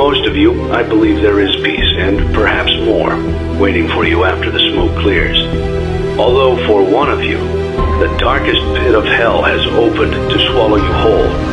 most of you, I believe there is peace, and perhaps more, waiting for you after the smoke clears. Although for one of you, the darkest pit of hell has opened to swallow you whole.